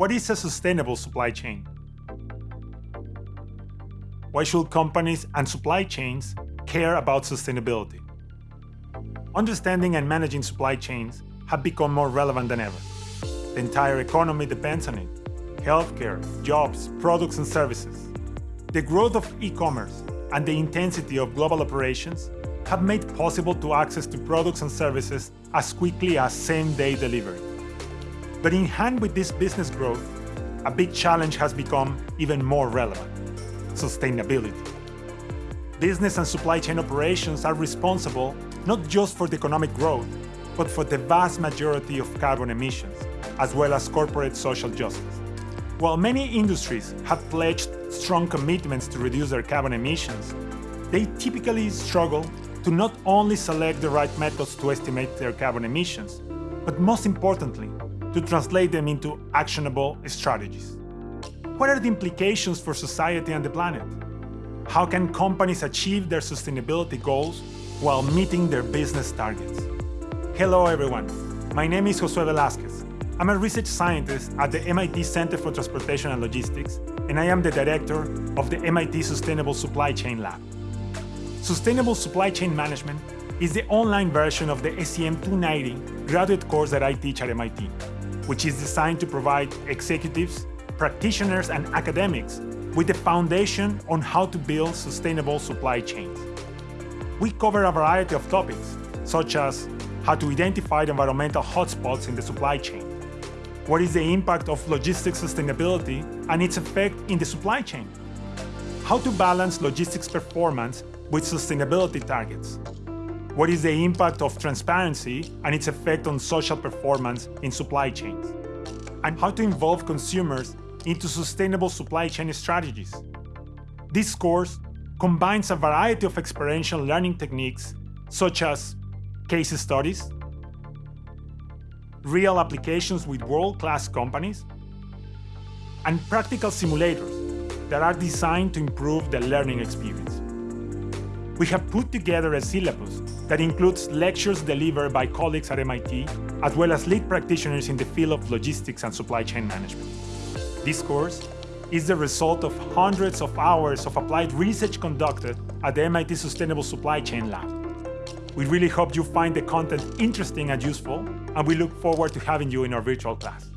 What is a sustainable supply chain? Why should companies and supply chains care about sustainability? Understanding and managing supply chains have become more relevant than ever. The entire economy depends on it. Healthcare, jobs, products and services. The growth of e-commerce and the intensity of global operations have made possible to access to products and services as quickly as same-day delivery. But in hand with this business growth, a big challenge has become even more relevant, sustainability. Business and supply chain operations are responsible not just for the economic growth, but for the vast majority of carbon emissions, as well as corporate social justice. While many industries have pledged strong commitments to reduce their carbon emissions, they typically struggle to not only select the right methods to estimate their carbon emissions, but most importantly, to translate them into actionable strategies. What are the implications for society and the planet? How can companies achieve their sustainability goals while meeting their business targets? Hello everyone, my name is Josue Velazquez. I'm a research scientist at the MIT Center for Transportation and Logistics, and I am the director of the MIT Sustainable Supply Chain Lab. Sustainable Supply Chain Management is the online version of the SCM 290 graduate course that I teach at MIT which is designed to provide executives, practitioners, and academics with the foundation on how to build sustainable supply chains. We cover a variety of topics, such as how to identify environmental hotspots in the supply chain, what is the impact of logistics sustainability and its effect in the supply chain, how to balance logistics performance with sustainability targets, what is the impact of transparency and its effect on social performance in supply chains? And how to involve consumers into sustainable supply chain strategies. This course combines a variety of experiential learning techniques such as case studies, real applications with world-class companies, and practical simulators that are designed to improve the learning experience. We have put together a syllabus that includes lectures delivered by colleagues at MIT, as well as lead practitioners in the field of logistics and supply chain management. This course is the result of hundreds of hours of applied research conducted at the MIT Sustainable Supply Chain Lab. We really hope you find the content interesting and useful, and we look forward to having you in our virtual class.